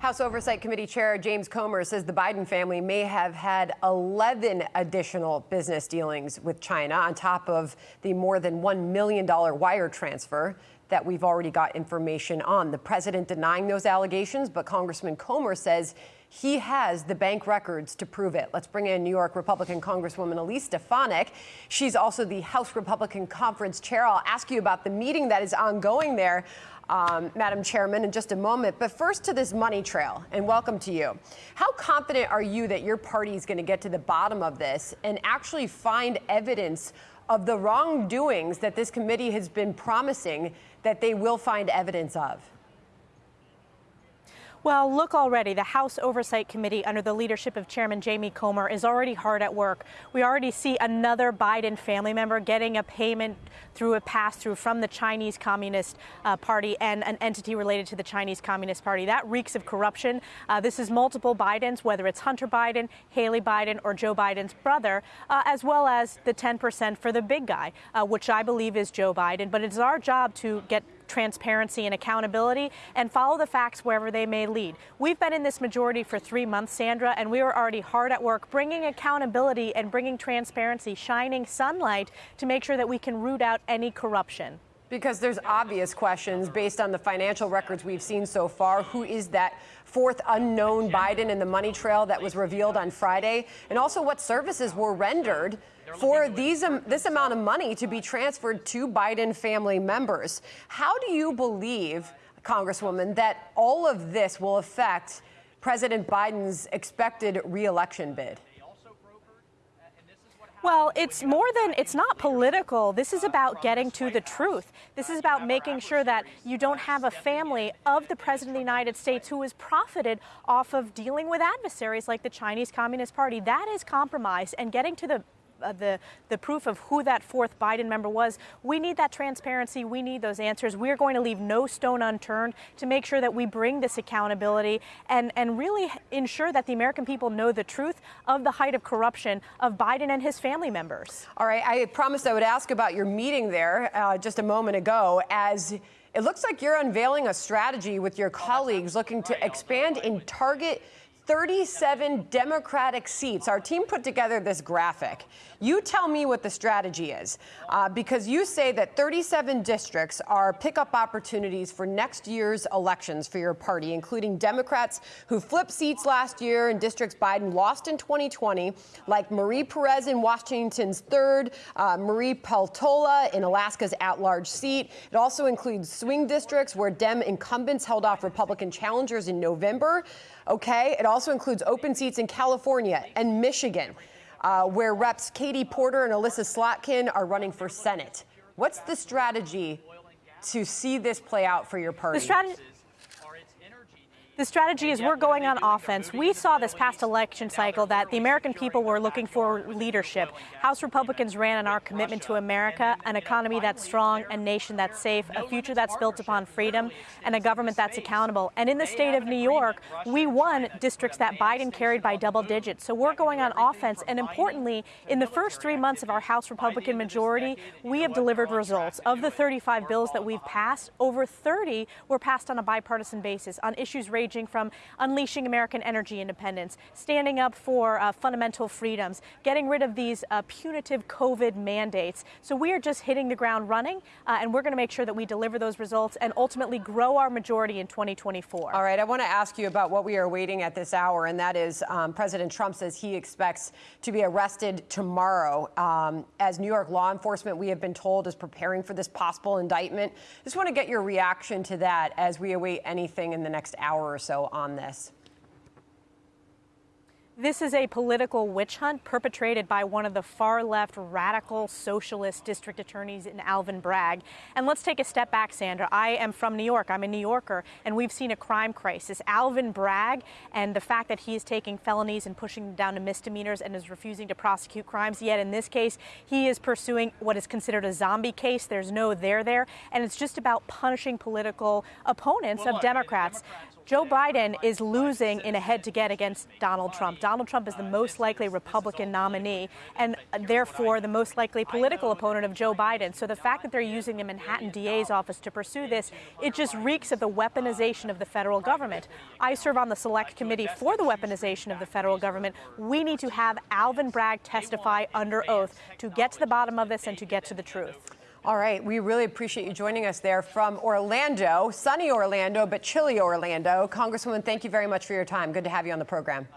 House Oversight Committee Chair James Comer says the Biden family may have had 11 additional business dealings with China on top of the more than $1 million wire transfer that we've already got information on. The president denying those allegations, but Congressman Comer says he has the bank records to prove it. Let's bring in New York Republican Congresswoman Elise Stefanik. She's also the House Republican Conference Chair. I'll ask you about the meeting that is ongoing there um, Madam Chairman, in just a moment. But first to this money trail, and welcome to you. How confident are you that your party is going to get to the bottom of this and actually find evidence of the wrongdoings that this committee has been promising that they will find evidence of? Well, look already. The House Oversight Committee, under the leadership of Chairman Jamie Comer, is already hard at work. We already see another Biden family member getting a payment through a pass through from the Chinese Communist uh, Party and an entity related to the Chinese Communist Party. That reeks of corruption. Uh, this is multiple Bidens, whether it's Hunter Biden, Hallie Biden, or Joe Biden's brother, uh, as well as the 10% for the big guy, uh, which I believe is Joe Biden. But it's our job to get transparency and accountability and follow the facts wherever they may lead. We've been in this majority for three months, Sandra, and we are already hard at work bringing accountability and bringing transparency, shining sunlight to make sure that we can root out any corruption. Because there's obvious questions based on the financial records we've seen so far. Who is that fourth unknown Biden in the money trail that was revealed on Friday? And also what services were rendered for these um, this amount of money to be transferred to Biden family members. How do you believe, Congresswoman, that all of this will affect President Biden's expected reelection bid? Well, it's more than, it's not political. This is about getting to the truth. This is about making sure that you don't have a family of the President of the United States who has profited off of dealing with adversaries like the Chinese Communist Party. That is compromise and getting to the uh, the, the proof of who that fourth Biden member was. We need that transparency. We need those answers. We are going to leave no stone unturned to make sure that we bring this accountability and, and really ensure that the American people know the truth of the height of corruption of Biden and his family members. All right. I promised I would ask about your meeting there uh, just a moment ago as it looks like you're unveiling a strategy with your colleagues looking to expand and target 37 Democratic seats. Our team put together this graphic. You tell me what the strategy is, uh, because you say that 37 districts are pickup opportunities for next year's elections for your party, including Democrats who flipped seats last year in districts Biden lost in 2020, like Marie Perez in Washington's third, uh, Maria Peltola in Alaska's at-large seat. It also includes swing districts where Dem incumbents held off Republican challengers in November. Okay, it also includes open seats in California and Michigan, uh, where reps Katie Porter and Elissa Slotkin are running for Senate. What's the strategy to see this play out for your party? The strategy. Is we're going on offense. We saw this past election cycle that the American people were looking for leadership. House Republicans ran on our commitment to America, an economy that's strong, a nation that's safe, a future that's built upon freedom, and a government that's accountable. And in the state of New York, we won districts that Biden carried by double digits. So we're going on offense. And importantly, in the first three months of our House Republican majority, we have delivered results. Of the 35 bills that we've passed, over 30 were passed on a bipartisan basis on issues ranging ranging from unleashing American energy independence, standing up for uh, fundamental freedoms, getting rid of these uh, punitive COVID mandates. So we are just hitting the ground running, uh, and we're going to make sure that we deliver those results and ultimately grow our majority in 2024. All right, I want to ask you about what we are waiting at this hour, and that is um, President Trump says he expects to be arrested tomorrow. Um, as New York law enforcement, we have been told, is preparing for this possible indictment. Just want to get your reaction to that as we await anything in the next hour or so on this. This is a political witch hunt perpetrated by one of the far left radical socialist district attorneys in Alvin Bragg. And let's take a step back, Sandra. I am from New York. I'm a New Yorker, and we've seen a crime crisis. Alvin Bragg and the fact that he is taking felonies and pushing them down to misdemeanors and is refusing to prosecute crimes. Yet in this case, he is pursuing what is considered a zombie case. There's no there there. And it's just about punishing political opponents well, of look, Democrats. Democrats Joe Biden is losing in a head to get against Donald Trump. Donald Trump is the most likely Republican nominee and therefore the most likely political opponent of Joe Biden. So the fact that they're using the Manhattan DA's office to pursue this, it just reeks of the weaponization of the federal government. I serve on the select committee for the weaponization of the federal government. We need to have Alvin Bragg testify under oath to get to the bottom of this and to get to the truth. All right, we really appreciate you joining us there from Orlando, sunny Orlando, but chilly Orlando. Congresswoman, thank you very much for your time. Good to have you on the program.